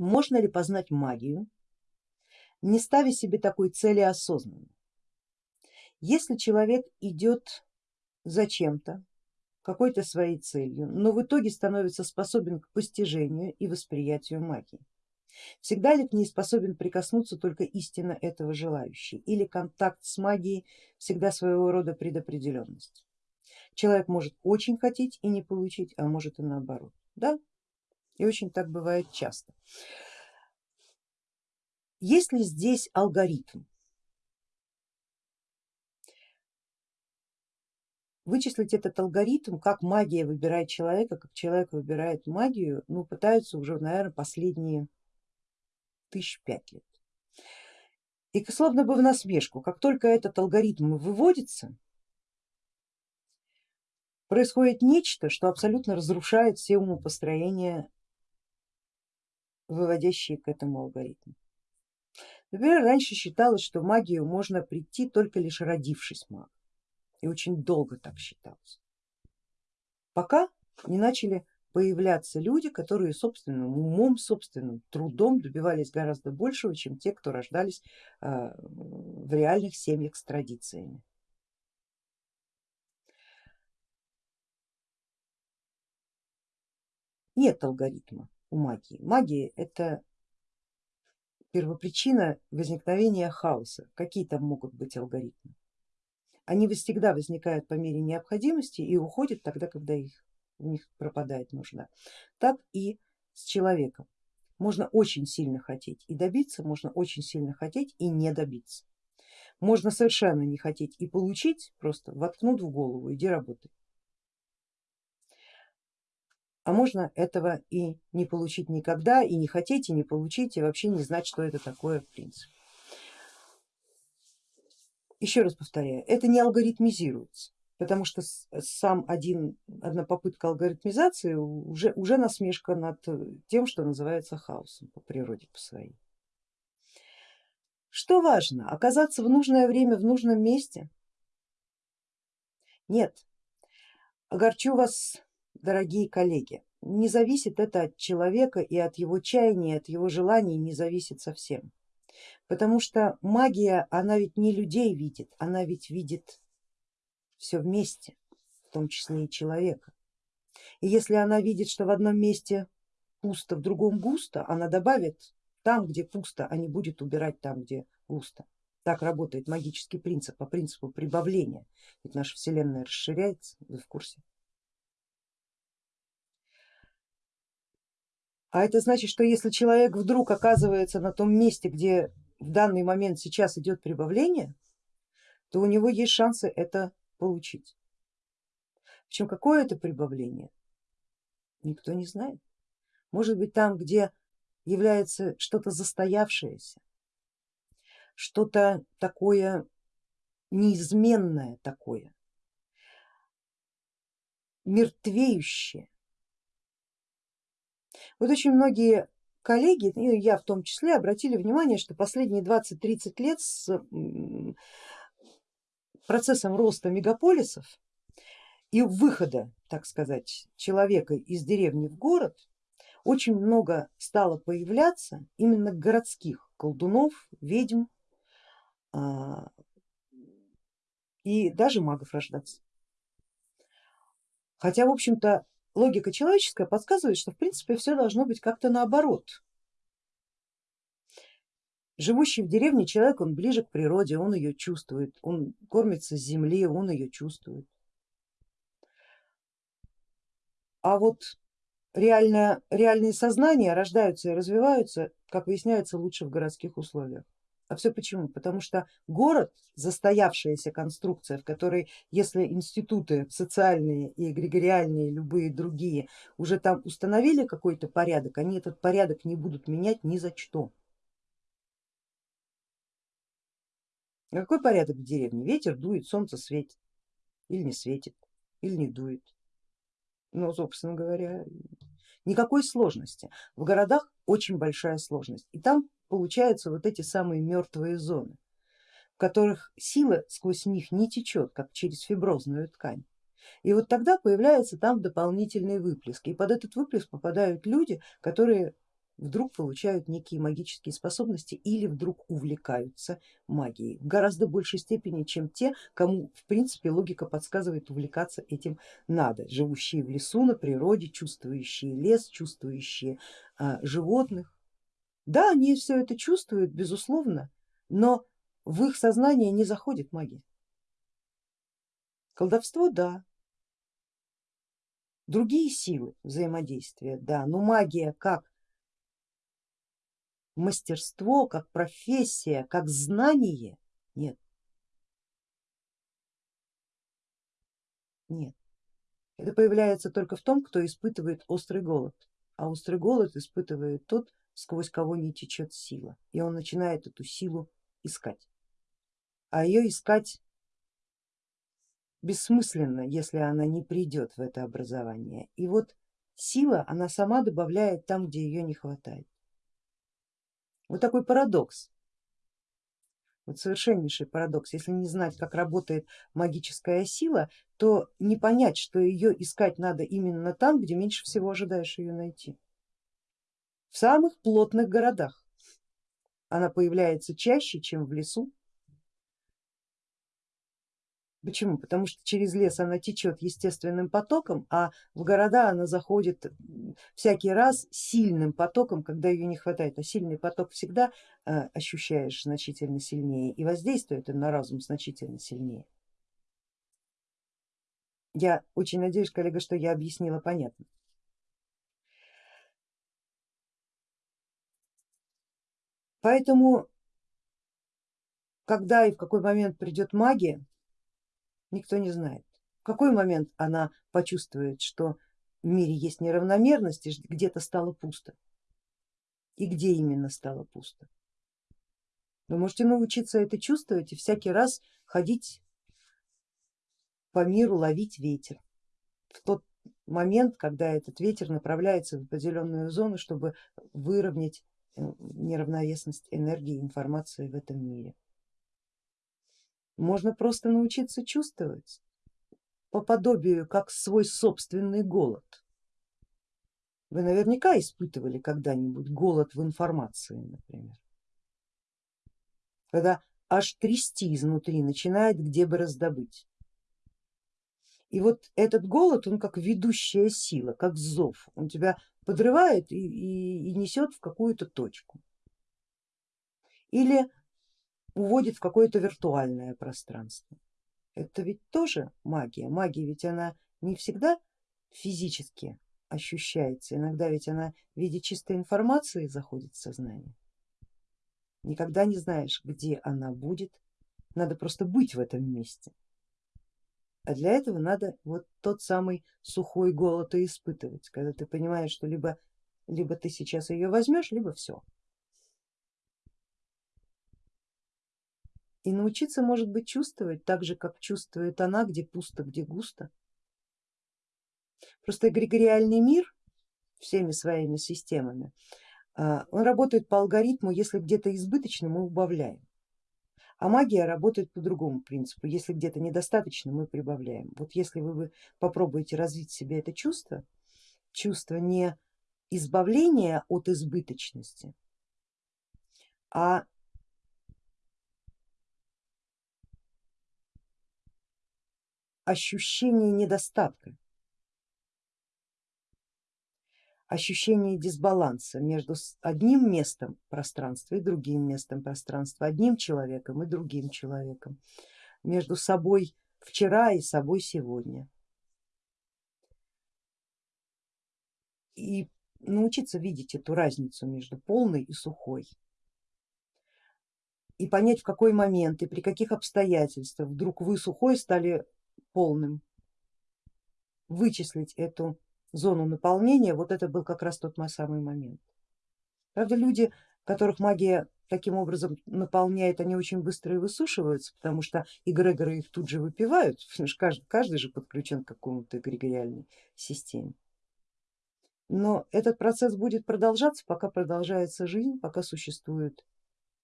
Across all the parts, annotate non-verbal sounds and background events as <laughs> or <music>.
Можно ли познать магию, не ставя себе такой цели осознанно? Если человек идет за чем-то, какой-то своей целью, но в итоге становится способен к постижению и восприятию магии, всегда ли к ней способен прикоснуться только истинно этого желающий или контакт с магией всегда своего рода предопределенность? Человек может очень хотеть и не получить, а может и наоборот. Да, и очень так бывает часто. Есть ли здесь алгоритм? Вычислить этот алгоритм, как магия выбирает человека, как человек выбирает магию, ну пытаются уже, наверное, последние тысяч пять лет. И словно бы в насмешку, как только этот алгоритм выводится, происходит нечто, что абсолютно разрушает все умопостроения выводящие к этому алгоритму. Например, раньше считалось, что магию можно прийти только лишь родившись магом, и очень долго так считалось, пока не начали появляться люди, которые собственным умом, собственным трудом добивались гораздо большего, чем те, кто рождались а, в реальных семьях с традициями. Нет алгоритма у магии. Магия это первопричина возникновения хаоса. Какие там могут быть алгоритмы? Они всегда возникают по мере необходимости и уходят тогда, когда их, у них пропадает нужда. Так и с человеком. Можно очень сильно хотеть и добиться, можно очень сильно хотеть и не добиться. Можно совершенно не хотеть и получить, просто воткнут в голову, иди работай а можно этого и не получить никогда, и не хотеть, и не получить, и вообще не знать, что это такое в принципе. Еще раз повторяю, это не алгоритмизируется, потому что сам один, одна попытка алгоритмизации уже, уже насмешка над тем, что называется хаосом по природе по своей. Что важно, оказаться в нужное время в нужном месте? Нет, огорчу вас дорогие коллеги, не зависит это от человека и от его чаяния, от его желаний не зависит совсем. Потому что магия, она ведь не людей видит, она ведь видит все вместе, в том числе и человека. И если она видит, что в одном месте пусто, в другом густо, она добавит там, где пусто, а не будет убирать там, где густо. Так работает магический принцип, по принципу прибавления. Ведь наша вселенная расширяется, вы в курсе. А это значит, что если человек вдруг оказывается на том месте, где в данный момент сейчас идет прибавление, то у него есть шансы это получить. Причем какое это прибавление, никто не знает. Может быть там, где является что-то застоявшееся, что-то такое неизменное такое, мертвеющее, вот очень многие коллеги, и я в том числе, обратили внимание, что последние 20-30 лет с процессом роста мегаполисов и выхода, так сказать, человека из деревни в город очень много стало появляться именно городских колдунов, ведьм а, и даже магов рождаться. Хотя в общем-то логика человеческая подсказывает, что в принципе все должно быть как-то наоборот. Живущий в деревне человек, он ближе к природе, он ее чувствует, он кормится с земли, он ее чувствует. А вот реально, реальные сознания рождаются и развиваются, как выясняется, лучше в городских условиях. А все почему? Потому что город, застоявшаяся конструкция, в которой если институты социальные и эгрегориальные, любые другие уже там установили какой-то порядок, они этот порядок не будут менять ни за что. А какой порядок в деревне? Ветер дует, солнце светит или не светит, или не дует. Ну, собственно говоря, никакой сложности. В городах очень большая сложность и там получаются вот эти самые мертвые зоны, в которых сила сквозь них не течет, как через фиброзную ткань. И вот тогда появляется там дополнительный выплеск, и под этот выплеск попадают люди, которые вдруг получают некие магические способности или вдруг увлекаются магией в гораздо большей степени, чем те, кому в принципе логика подсказывает увлекаться этим надо, живущие в лесу, на природе, чувствующие лес, чувствующие а, животных. Да, они все это чувствуют, безусловно, но в их сознание не заходит магия. Колдовство, да, другие силы взаимодействия, да, но магия как мастерство, как профессия, как знание, нет. Нет. Это появляется только в том, кто испытывает острый голод, а острый голод испытывает тот, сквозь кого не течет сила, и он начинает эту силу искать. А ее искать бессмысленно, если она не придет в это образование. И вот сила, она сама добавляет там, где ее не хватает. Вот такой парадокс, вот совершеннейший парадокс. Если не знать, как работает магическая сила, то не понять, что ее искать надо именно там, где меньше всего ожидаешь ее найти. В самых плотных городах она появляется чаще, чем в лесу, Почему? Потому что через лес она течет естественным потоком, а в города она заходит всякий раз сильным потоком, когда ее не хватает. А сильный поток всегда э, ощущаешь значительно сильнее и воздействует на разум значительно сильнее. Я очень надеюсь, коллега, что я объяснила понятно. Поэтому, когда и в какой момент придет магия, никто не знает. В какой момент она почувствует, что в мире есть неравномерность и где-то стало пусто. И где именно стало пусто. Вы можете научиться это чувствовать и всякий раз ходить по миру, ловить ветер. В тот момент, когда этот ветер направляется в определенную зону, чтобы выровнять э, неравновесность энергии и информации в этом мире. Можно просто научиться чувствовать по подобию, как свой собственный голод. Вы наверняка испытывали когда-нибудь голод в информации, например, когда аж трясти изнутри начинает, где бы раздобыть. И вот этот голод, он как ведущая сила, как зов, он тебя подрывает и, и, и несет в какую-то точку. Или уводит в какое-то виртуальное пространство. Это ведь тоже магия. Магия ведь она не всегда физически ощущается, иногда ведь она в виде чистой информации заходит в сознание. Никогда не знаешь, где она будет, надо просто быть в этом месте. А для этого надо вот тот самый сухой голод и испытывать, когда ты понимаешь, что либо, либо ты сейчас ее возьмешь, либо все. И научиться может быть чувствовать так же, как чувствует она, где пусто, где густо. Просто эгрегориальный мир всеми своими системами, а, он работает по алгоритму, если где-то избыточно, мы убавляем. А магия работает по другому принципу, если где-то недостаточно, мы прибавляем. Вот если вы попробуете развить в себе это чувство, чувство не избавления от избыточности, а ощущение недостатка, ощущение дисбаланса между одним местом пространства и другим местом пространства, одним человеком и другим человеком, между собой вчера и собой сегодня. И научиться видеть эту разницу между полной и сухой и понять в какой момент и при каких обстоятельствах вдруг вы сухой стали полным, вычислить эту зону наполнения, вот это был как раз тот самый момент. Правда, люди, которых магия таким образом наполняет, они очень быстро и высушиваются, потому что эгрегоры их тут же выпивают, <laughs> каждый, каждый же подключен к какому-то эгрегориальной системе. Но этот процесс будет продолжаться, пока продолжается жизнь, пока существуют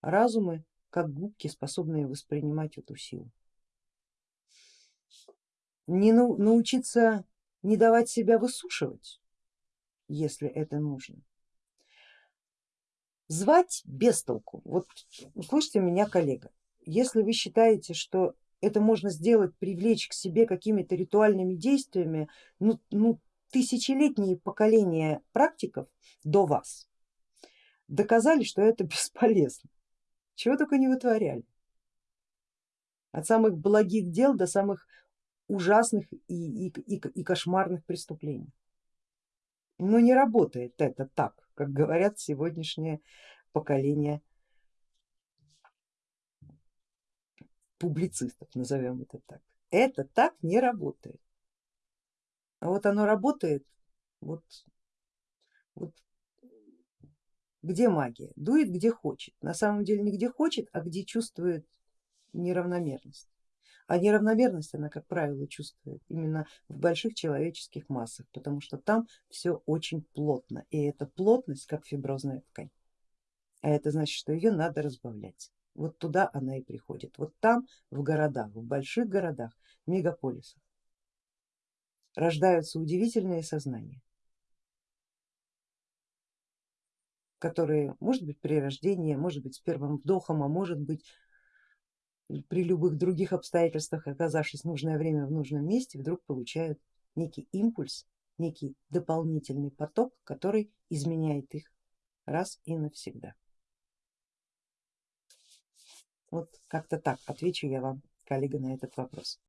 разумы, как губки, способные воспринимать эту силу не научиться не давать себя высушивать, если это нужно. звать без толку. Вот услышьте меня, коллега, если вы считаете, что это можно сделать, привлечь к себе какими-то ритуальными действиями, ну, ну тысячелетние поколения практиков до вас доказали, что это <laughs> бесполезно. Чего только не вытворяли. От самых благих дел до самых ужасных и, и, и, и кошмарных преступлений. Но не работает это так, как говорят сегодняшнее поколение публицистов, назовем это так. Это так не работает. А вот оно работает, вот, вот где магия? Дует где хочет. На самом деле не где хочет, а где чувствует неравномерность. А неравномерность она, как правило, чувствует именно в больших человеческих массах, потому что там все очень плотно, и эта плотность как фиброзная ткань. А это значит, что ее надо разбавлять. Вот туда она и приходит. Вот там, в городах, в больших городах, мегаполисах рождаются удивительные сознания, которые, может быть, при рождении, может быть, с первым вдохом, а может быть, при любых других обстоятельствах, оказавшись в нужное время в нужном месте, вдруг получают некий импульс, некий дополнительный поток, который изменяет их раз и навсегда. Вот как-то так отвечу я вам, коллега, на этот вопрос.